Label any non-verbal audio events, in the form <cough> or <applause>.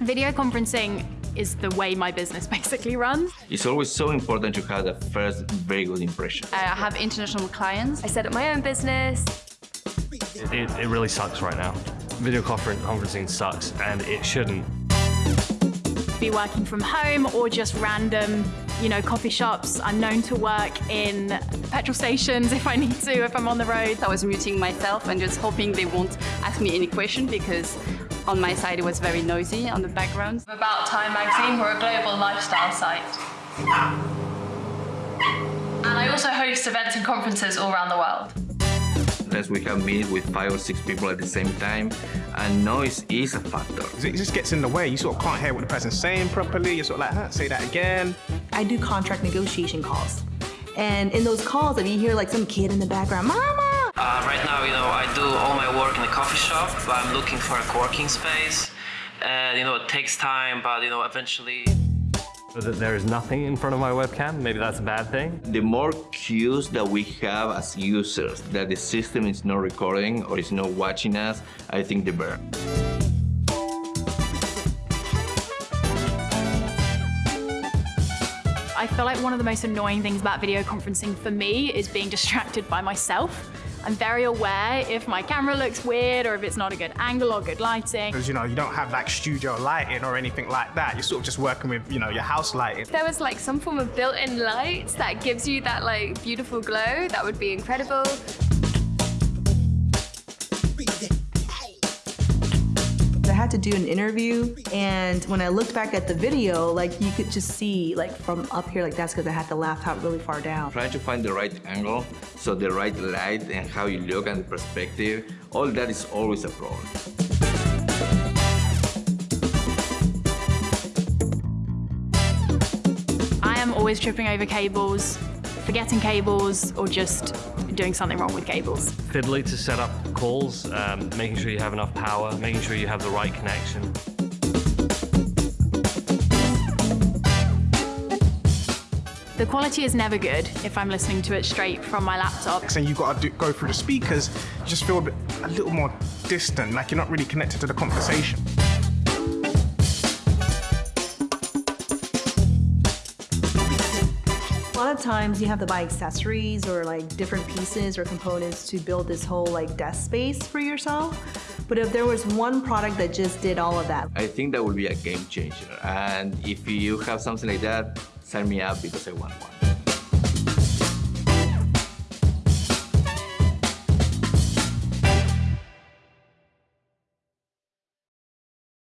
Video conferencing is the way my business <laughs> basically runs. It's always so important to have the first very good impression. I have international clients. I set up my own business. It, it really sucks right now. Video conferencing sucks and it shouldn't. Be working from home or just random, you know, coffee shops. I'm known to work in petrol stations <laughs> if I need to, if I'm on the road. I was muting myself and just hoping they won't ask me any question because on my side it was very noisy on the background. About Time magazine, we're a global lifestyle site. And I also host events and conferences all around the world. Unless we have meetings with five or six people at the same time, and noise is a factor. It just gets in the way. You sort of can't hear what the person's saying properly. You're sort of like, huh, say that again. I do contract negotiation calls. And in those calls, if you hear like some kid in the background, mama! Uh, right now, you know, I do all my work in a coffee shop, but I'm looking for a co-working space. And, you know, it takes time, but, you know, eventually... That there is nothing in front of my webcam, maybe that's a bad thing. The more cues that we have as users that the system is not recording or is not watching us, I think the better. I feel like one of the most annoying things about video conferencing for me is being distracted by myself. I'm very aware if my camera looks weird or if it's not a good angle or good lighting. Because, you know, you don't have like studio lighting or anything like that. You're sort of just working with, you know, your house lighting. If there was like some form of built-in lights that gives you that like beautiful glow, that would be incredible. Had to do an interview and when I looked back at the video, like you could just see like from up here, like that's because I had the laptop really far down. Trying to find the right angle, so the right light and how you look and the perspective, all that is always a problem. I am always tripping over cables, forgetting cables, or just doing something wrong with cables. Fiddly to set up calls, um, making sure you have enough power, making sure you have the right connection. The quality is never good if I'm listening to it straight from my laptop. And you've got to go through the speakers, you just feel a, bit, a little more distant, like you're not really connected to the conversation. Lot of times you have to buy accessories or like different pieces or components to build this whole like desk space for yourself. But if there was one product that just did all of that. I think that would be a game changer. And if you have something like that, sign me up because I want one.